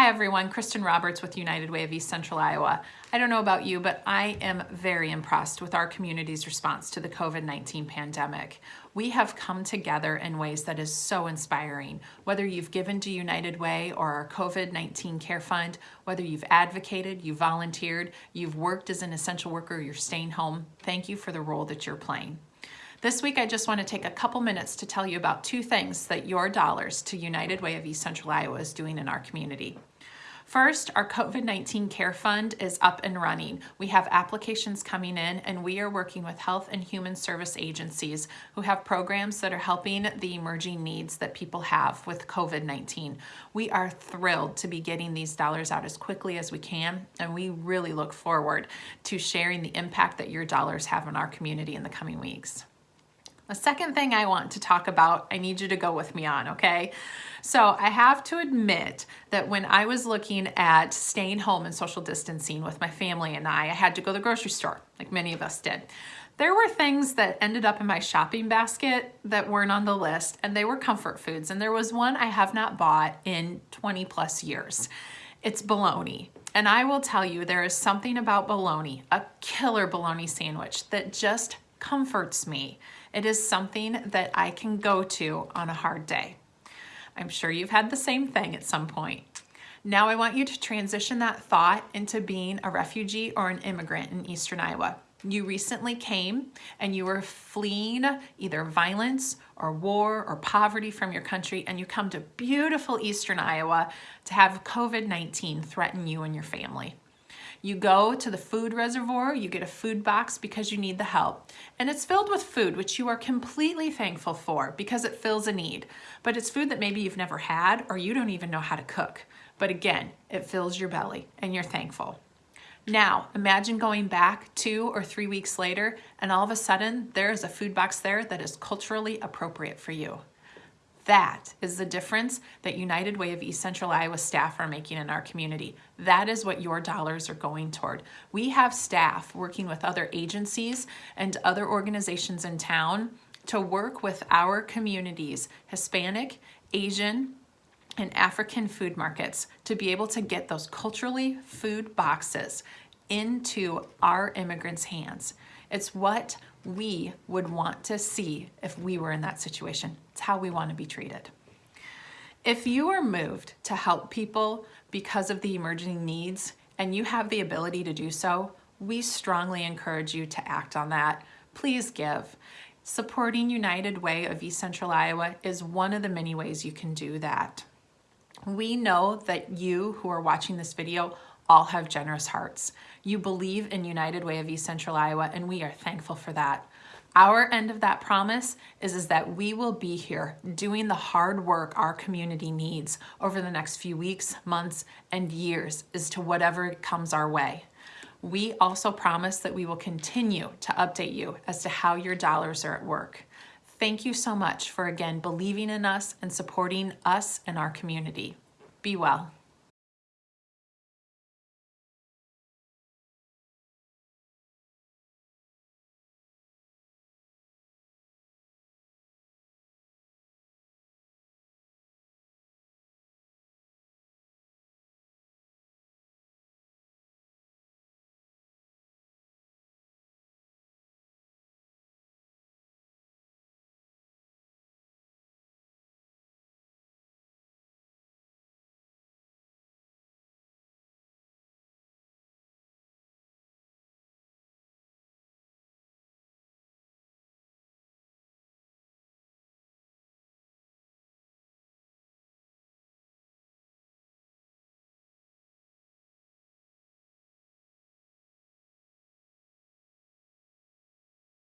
Hi everyone, Kristen Roberts with United Way of East Central Iowa. I don't know about you, but I am very impressed with our community's response to the COVID-19 pandemic. We have come together in ways that is so inspiring. Whether you've given to United Way or our COVID-19 Care Fund, whether you've advocated, you've volunteered, you've worked as an essential worker, you're staying home, thank you for the role that you're playing. This week, I just want to take a couple minutes to tell you about two things that your dollars to United Way of East Central Iowa is doing in our community. First, our COVID-19 Care Fund is up and running. We have applications coming in and we are working with health and human service agencies who have programs that are helping the emerging needs that people have with COVID-19. We are thrilled to be getting these dollars out as quickly as we can and we really look forward to sharing the impact that your dollars have in our community in the coming weeks. The second thing I want to talk about, I need you to go with me on, okay? So I have to admit that when I was looking at staying home and social distancing with my family and I, I had to go to the grocery store, like many of us did. There were things that ended up in my shopping basket that weren't on the list, and they were comfort foods. And there was one I have not bought in 20 plus years. It's bologna. And I will tell you, there is something about bologna, a killer bologna sandwich, that just comforts me. It is something that I can go to on a hard day. I'm sure you've had the same thing at some point. Now I want you to transition that thought into being a refugee or an immigrant in Eastern Iowa. You recently came and you were fleeing either violence or war or poverty from your country and you come to beautiful Eastern Iowa to have COVID-19 threaten you and your family. You go to the food reservoir, you get a food box because you need the help. And it's filled with food, which you are completely thankful for because it fills a need. But it's food that maybe you've never had or you don't even know how to cook. But again, it fills your belly and you're thankful. Now, imagine going back two or three weeks later and all of a sudden there is a food box there that is culturally appropriate for you. That is the difference that United Way of East Central Iowa staff are making in our community. That is what your dollars are going toward. We have staff working with other agencies and other organizations in town to work with our communities, Hispanic, Asian, and African food markets to be able to get those culturally food boxes into our immigrants' hands. It's what we would want to see if we were in that situation. It's how we want to be treated. If you are moved to help people because of the emerging needs and you have the ability to do so, we strongly encourage you to act on that. Please give. Supporting United Way of East Central Iowa is one of the many ways you can do that. We know that you who are watching this video all have generous hearts. You believe in United Way of East Central Iowa, and we are thankful for that. Our end of that promise is, is that we will be here doing the hard work our community needs over the next few weeks, months, and years as to whatever comes our way. We also promise that we will continue to update you as to how your dollars are at work. Thank you so much for again believing in us and supporting us and our community. Be well.